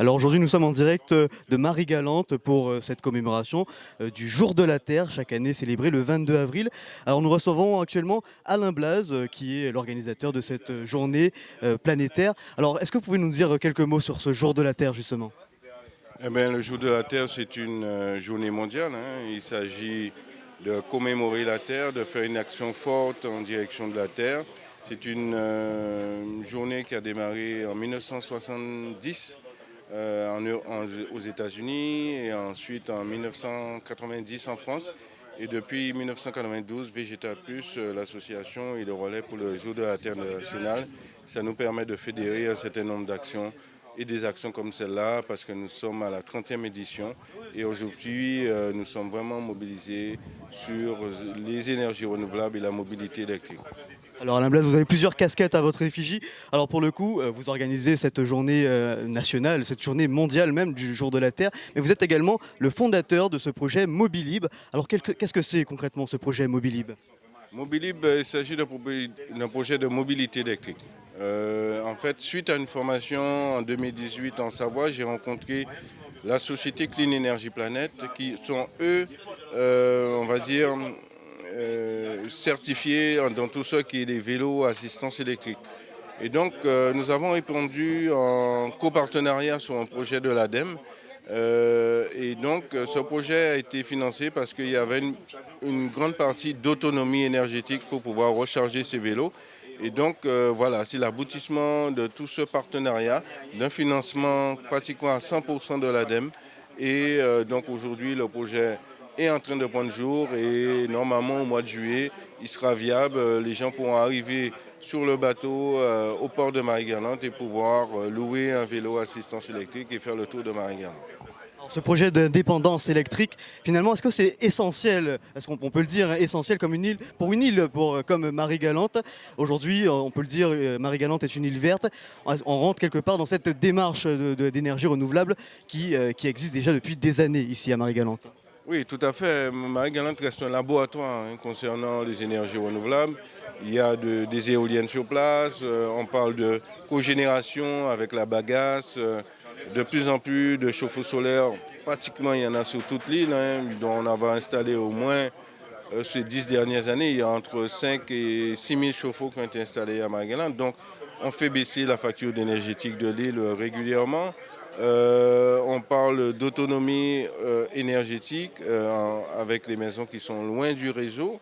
Alors aujourd'hui, nous sommes en direct de Marie-Galante pour euh, cette commémoration euh, du Jour de la Terre, chaque année célébrée le 22 avril. Alors nous recevons actuellement Alain Blaz, euh, qui est l'organisateur de cette journée planétaire. Alors est-ce que vous pouvez nous dire quelques mots sur ce Jour de la Terre justement? Eh bien, Le Jour de la Terre, c'est une journée mondiale. Hein. Il s'agit de commémorer la Terre, de faire une action forte en direction de la Terre. C'est une journée qui a démarré en 1970 euh, aux États-Unis et ensuite en 1990 en France. Et depuis 1992, Végétal Plus, euh, l'association et le relais pour le jour de la Terre nationale, ça nous permet de fédérer un certain nombre d'actions et des actions comme celle-là parce que nous sommes à la 30e édition et aujourd'hui euh, nous sommes vraiment mobilisés sur les énergies renouvelables et la mobilité électrique. Alors Alain Blaise, vous avez plusieurs casquettes à votre effigie. Alors pour le coup, euh, vous organisez cette journée euh, nationale, cette journée mondiale même du jour de la Terre, mais vous êtes également le fondateur de ce projet Mobilib. Alors qu'est-ce que c'est concrètement ce projet Mobilib? Mobilib, euh, il s'agit d'un projet de mobilité électrique. en fait, suite à une formation en 2018 en Savoie, j'ai rencontré la société Clean Energy Planet, qui sont eux, on va dire, euh, certifiés dans tout ce qui est des vélos assistance électrique. Et donc, euh, nous avons répondu en copartenariat sur un projet de l'ADEME. Euh, et donc, ce projet a été financé parce qu'il y avait une, grande partie d'autonomie énergétique pour pouvoir recharger ces vélos. Et donc, voilà, c'est l'aboutissement de tout ce partenariat, d'un financement pratiquement à 100% de l'ADEME. Et donc, aujourd'hui, le projet est en train de prendre jour et normalement au mois de juillet, il sera viable. Euh, les gens pourront arriver sur le bateau euh, au port de Marie-Galante et pouvoir euh, louer un vélo assistance électrique et faire le tour de Marie-Galante. Ce projet de dépendance électrique, finalement, est-ce que c'est essentiel, est-ce qu'on peut le dire, hein, essentiel comme une île, pour une île pour, comme Marie-Galante? Aujourd'hui, on peut le dire, Marie-Galante est une île verte. On rentre quelque part dans cette démarche d'énergie renouvelable qui existe déjà depuis des années ici à Marie-Galante. Oui, tout à fait. Marie-Galante reste un laboratoire hein, concernant les énergies renouvelables. Il y a des éoliennes sur place, euh, on parle de cogénération avec la bagasse, euh, de plus en plus de chauffe-eau solaires, pratiquement il y en a sur toute l'île, hein, dont on a installé au moins euh, ces dix dernières années, il y a entre 5 et 6 000 chauffe-eau qui ont été installés à Marie-Galante. On fait baisser la facture énergétique de l'île régulièrement. Euh, on parle d'autonomie euh, énergétique euh, avec les maisons qui sont loin du réseau.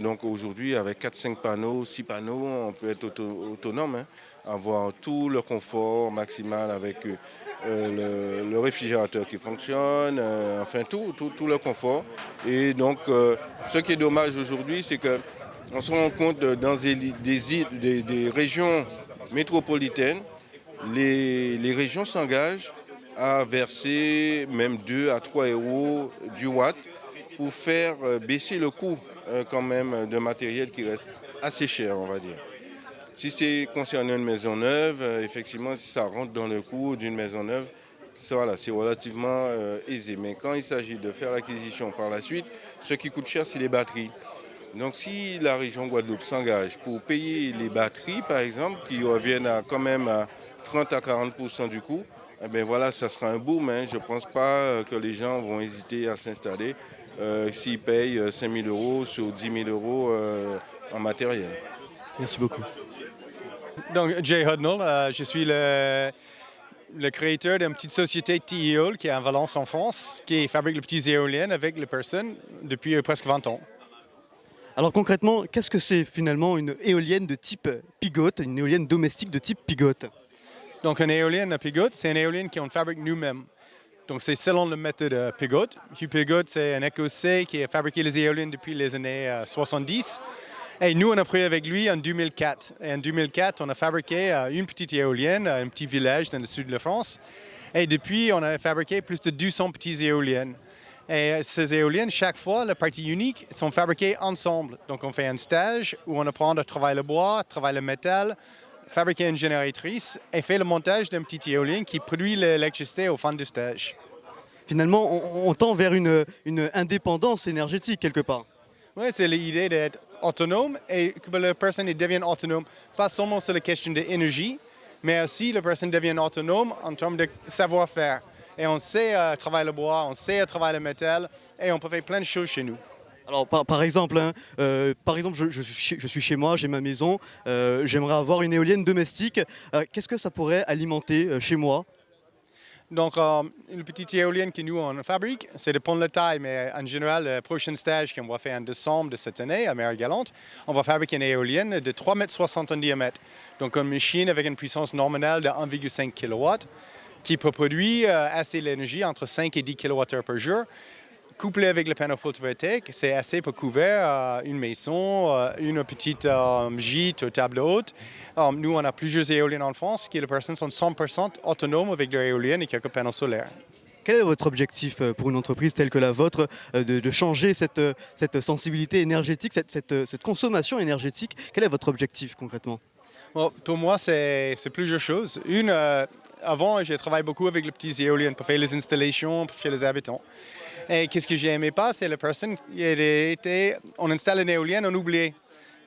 donc aujourd'hui, avec 4-5 panneaux, 6 panneaux, on peut être autonome, hein, avoir tout le confort maximal avec le, réfrigérateur qui fonctionne, enfin tout, tout, le confort. Et donc, ce qui est dommage aujourd'hui, c'est qu'on se rend compte dans des régions métropolitaines, les, régions s'engagent à verser même 2 à 3 euros du watt pour faire euh, baisser le coût euh, quand même de matériel qui reste assez cher, on va dire. Si c'est concernant une maison neuve, euh, effectivement, si ça rentre dans le coût d'une maison neuve, c'est relativement aisé. Mais quand il s'agit de faire l'acquisition par la suite, ce qui coûte cher, c'est les batteries. Donc si la région Guadeloupe s'engage pour payer les batteries, par exemple, qui reviennent à, quand même à 30 à 40% du coût, eh bien voilà, ça sera un boom. Hein. Je ne pense pas euh, que les gens vont hésiter à s'installer euh, s'ils payent 5 euh, 000 euros sur 10 000 euros en matériel. Merci beaucoup. Donc, Jay Hudnall, je suis le, le créateur d'une petite société TEOL qui est en Valence en France, qui fabrique les petites éoliennes avec les personnes depuis presque 20 ans. Alors concrètement, qu'est-ce que c'est finalement une éolienne de type pigote, une éolienne domestique de type pigote? Donc, une éolienne à Pigote, c'est une éolienne qu'on fabrique nous-mêmes. Donc, c'est selon la méthode euh, Pigote. Hugh Pigote, c'est un écossais qui a fabriqué les éoliennes depuis les années 70. Euh, Et nous, on a pris avec lui en 2004. Et en 2004, on a fabriqué euh, une petite éolienne, un petit village dans le sud de la France. Et depuis, on a fabriqué plus de 200 petites éoliennes. Et ces éoliennes, chaque fois, la partie unique, sont fabriquées ensemble. Donc, on fait un stage où on apprend à travailler le bois, travailler le métal, fabriquer une génératrice et faire le montage d'un petit éolien qui produit l'électricité au fin du stage. Finalement, on, tend vers une, indépendance énergétique quelque part. Oui, c'est l'idée d'être autonome et que la personne devienne autonome, pas seulement sur la question de l'énergie, mais aussi la personne devient autonome en termes de savoir-faire. Et on sait euh, travailler le bois, on sait travailler le métal, et on peut faire plein de choses chez nous. Alors par, par exemple, hein, euh, par exemple je, je suis chez- je suis chez moi, j'ai ma maison, euh, j'aimerais avoir une éolienne domestique. Qu'est-ce que ça pourrait alimenter chez moi? Donc, euh, une petite éolienne que nous, on fabrique, c'est de prendre la taille, mais en général, le prochain stage qu'on va faire en décembre de cette année à Marie-Galante, on va fabriquer une éolienne de 3,60 m en diamètre. Donc, une machine avec une puissance nominale de 1,5 kW qui peut produire euh, assez d'énergie, entre 5 et 10 kWh par jour. Couplé avec le panneau photovoltaïque, c'est assez pour couvrir euh, une maison, euh, une petite gîte ou table haute. Nous, on a plusieurs éoliennes en France qui, les personnes sont 100% autonomes avec leur éolienne et quelques panneaux solaires. Quel est votre objectif pour une entreprise telle que la vôtre de, de changer cette, cette sensibilité énergétique, cette, cette consommation énergétique? Quel est votre objectif concrètement? Pour moi, c'est plusieurs choses. Une, euh, avant, j'ai travaillé beaucoup avec les petites éoliennes pour faire les installations chez les habitants. Et qu'est-ce que j'aimais pas, c'est la personne qui était, on installe une éolienne, on oublie.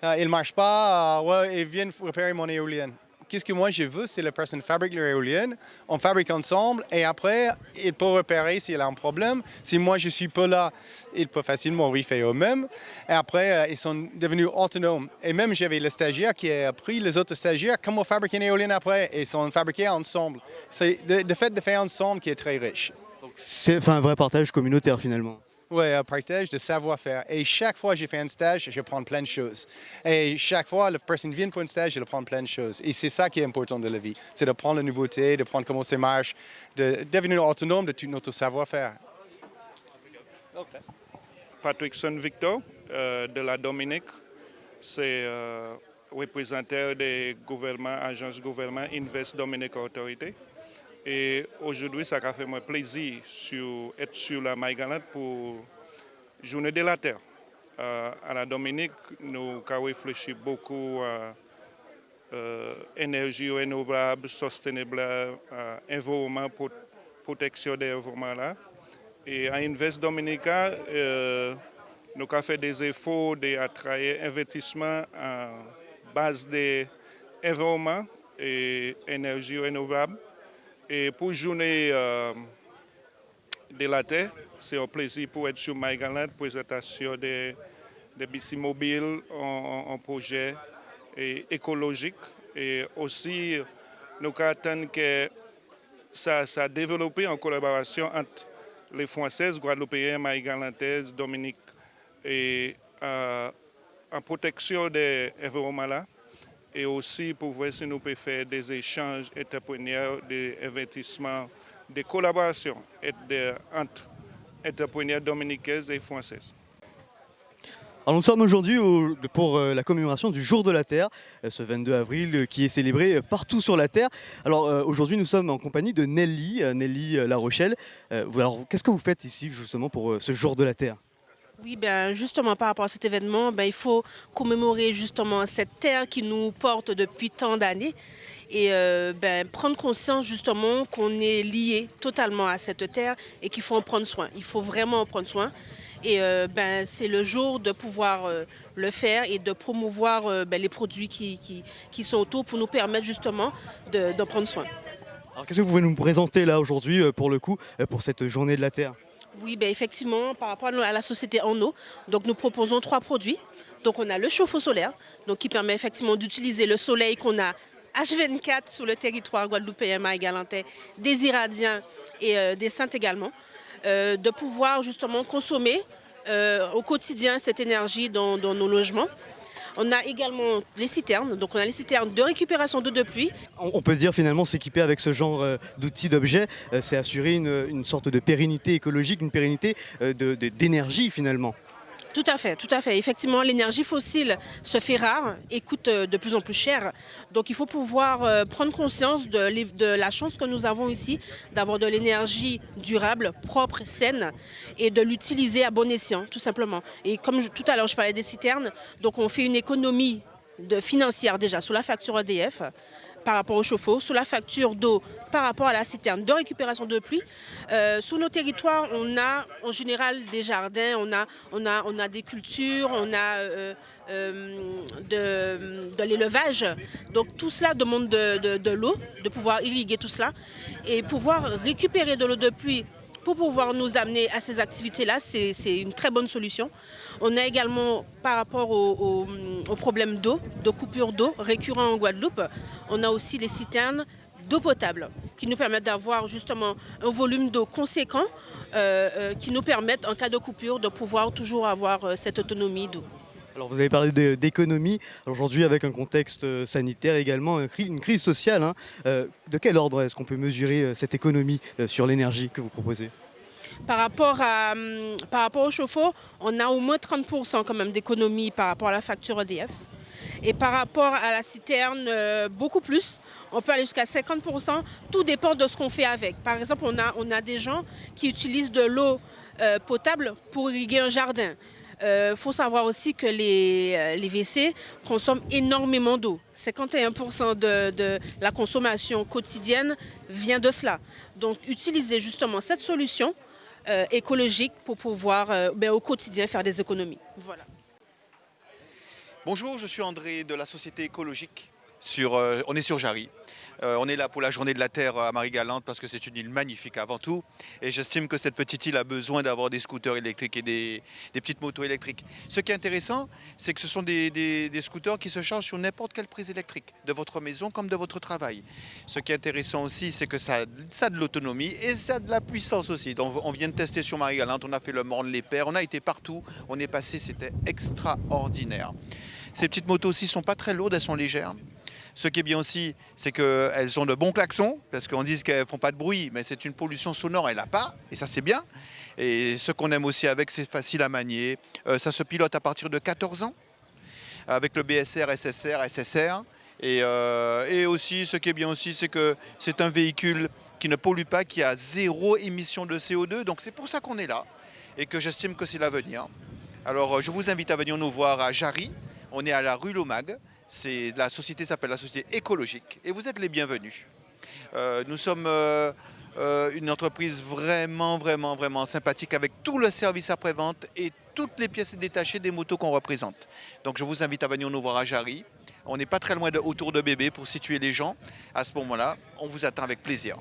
Euh, il ne marche pas, euh, ouais, ils viennent réparer mon éolienne. Qu'est-ce que moi je veux, c'est la personne fabrique leur éolienne, on fabrique ensemble et après, il peut repérer s'il a un problème. Si moi je suis pas là, il peut facilement refaire eux-mêmes. Et après, euh, ils sont devenus autonomes. Et même j'avais le stagiaire qui a appris les autres stagiaires comment fabriquer une éolienne après. Ils sont fabriqués ensemble. C'est le, fait de faire ensemble qui est très riche. C'est un vrai partage communautaire finalement. Oui, un partage de savoir-faire. Et chaque fois que j'ai fait un stage, je prends plein de choses. Et chaque fois, la personne vient pour un stage, elle prend plein de choses. Et c'est ça qui est important de la vie. C'est de prendre la nouveauté, de prendre comment ça marche, de devenir autonome de tout notre savoir-faire. Patrickson Victor euh, de la Dominique. C'est euh, représentant des gouvernements, agences gouvernement Invest Dominique Autorité. Et aujourd'hui, ça a fait moi plaisir sur, être sur la Maïgalante pour Journée de la Terre. Euh, à la Dominique, nous avons réfléchi beaucoup à euh, énergie renouvelable, soutenable, euh, environnement, pour protection de l'environnement là. Et à Invest Dominica, euh, nous avons fait des efforts d'attraire investissement en base de environnement et énergie renouvelable. Et pour journée euh, de la Terre, c'est un plaisir pour être sur MyGaland, présentation des de bici mobiles en, projet et écologique. Et aussi, nous attendons que ça, ça a développé en collaboration entre les Françaises, Guadeloupéens, Maïgalantaises, Dominique, et euh, en protection de l'environnement là. Et aussi pour voir si nous pouvons faire des échanges entrepreneurs, des investissements, des collaborations entre entrepreneurs dominicains et françaises. Alors nous sommes aujourd'hui au- pour euh, la commémoration du Jour de la Terre, euh, ce 22 avril euh, qui est célébré partout sur la Terre. Alors aujourd'hui nous sommes en compagnie de Nelly, Nelly La Rochelle. Alors qu'est-ce que vous faites ici justement pour ce Jour de la Terre? Oui, ben justement par rapport à cet événement, ben, il faut commémorer justement cette terre qui nous porte depuis tant d'années et euh, ben, prendre conscience justement qu'on est lié totalement à cette terre et qu'il faut en prendre soin. Il faut vraiment en prendre soin. Et euh, ben, c'est le jour de pouvoir euh, le faire et de promouvoir les produits qui, sont autour pour nous permettre justement de- d'en prendre soin. Alors qu'est-ce que vous pouvez nous présenter là aujourd'hui pour le coup, pour cette journée de la Terre? Oui, ben effectivement, par rapport à la- société en eau, donc nous proposons trois produits. Donc on a le chauffe-eau solaire, qui permet effectivement d'utiliser le soleil qu'on a H24 sur le territoire guadeloupéen et galantais, des Iradiens et euh, des Saintes également, euh, de pouvoir justement consommer euh, au quotidien cette énergie dans nos logements. On a également les citernes, donc on a les citernes de récupération d'eau de pluie on, peut dire finalement s'équiper avec ce genre euh, d'outils, d'objets, euh, c'est assurer une, une sorte de pérennité écologique, une pérennité euh, d'énergie finalement. Tout à fait, tout à fait. Effectivement, l'énergie fossile se fait rare et coûte euh, de plus en plus cher. Donc il faut pouvoir euh, prendre conscience de, la chance que nous avons ici d'avoir de l'énergie durable, propre, saine et de l'utiliser à bon escient, tout simplement. Et comme tout à l'heure je parlais des citernes, donc on fait une économie financière déjà sur la facture EDF par rapport au chauffe-eau, sur la facture d'eau par rapport à la citerne de récupération de pluie. Euh, sur nos territoires, on a en général des jardins, on a, on a, des cultures, on a euh, euh, de, l'élevage. Donc tout cela demande de, de- de l'eau, de pouvoir irriguer tout cela et pouvoir récupérer de l'eau de pluie pour pouvoir nous amener à ces activités-là, c'est une très bonne solution. On a également, par rapport au, problèmes d'eau, de coupure d'eau récurrent en Guadeloupe, on a aussi les citernes d'eau potable qui nous permettent d'avoir justement un volume d'eau conséquent euh, euh, qui nous permettent, en cas de coupure, de pouvoir toujours avoir euh, cette autonomie d'eau. Alors vous avez parlé d'économie. Aujourd'hui, avec un contexte euh, sanitaire également, une crise sociale, hein, euh, de quel ordre est-ce qu'on peut mesurer euh, cette économie sur l'énergie que vous proposez? Par rapport, à, hum, par rapport au chauffe-eau, on a au moins 30% quand même d'économie par rapport à la facture EDF. Et par rapport à la citerne, beaucoup plus. On peut aller jusqu'à 50%. Tout dépend de ce qu'on fait avec. Par exemple, on a, on a des gens qui utilisent de l'eau potable pour irriguer un jardin. Il faut savoir aussi que les, euh, les WC consomment énormément d'eau. 51% de, de la consommation quotidienne vient de cela. Donc, utiliser justement cette solution euh, écologique pour pouvoir euh, ben, au quotidien faire des économies. Voilà. Bonjour, je suis André de la Société écologique. Euh, on est sur Jarry. Euh, on est là pour la journée de la Terre à Marie-Galante parce que c'est une île magnifique avant tout. Et j'estime que cette petite île a besoin d'avoir des scooters électriques et des, petites motos électriques. Ce qui est intéressant, c'est que ce sont des, scooters qui se chargent sur n'importe quelle prise électrique, de votre maison comme de votre travail. Ce qui est intéressant aussi, c'est que ça, ça a de l'autonomie et ça a de la puissance aussi. Donc, on vient de tester sur Marie-Galante, on a fait le Morne, les Pères, on a été partout, on est passé, c'était extraordinaire. Ces petites motos aussi sont pas très lourdes, elles sont légères. Ce qui est bien aussi, c'est qu'elles ont de bons klaxons, parce qu'on dit qu'elles font pas de bruit, mais c'est une pollution sonore, elle n'a pas, et ça c'est bien. Et ce qu'on aime aussi avec, c'est facile à manier. Euh, ça se pilote à partir de 14 ans, avec le BSR, SSR, SSR. Et, euh, et aussi, ce qui est bien aussi, c'est que c'est un véhicule qui ne pollue pas, qui a zéro émission de CO2. Donc c'est pour ça qu'on est là, et que j'estime que c'est l'avenir. Alors euh, je vous invite à venir nous voir à Jarry. On est à la rue Lomag. La société s'appelle la société écologique et vous êtes les bienvenus. Euh, nous sommes euh, euh, une entreprise vraiment, vraiment, vraiment sympathique avec tout le service après-vente et toutes les pièces détachées des motos qu'on représente. Donc je vous invite à venir nous voir à Jarry. On n'est pas très loin autour de bébé pour situer les gens. À ce moment-là, on vous attend avec plaisir.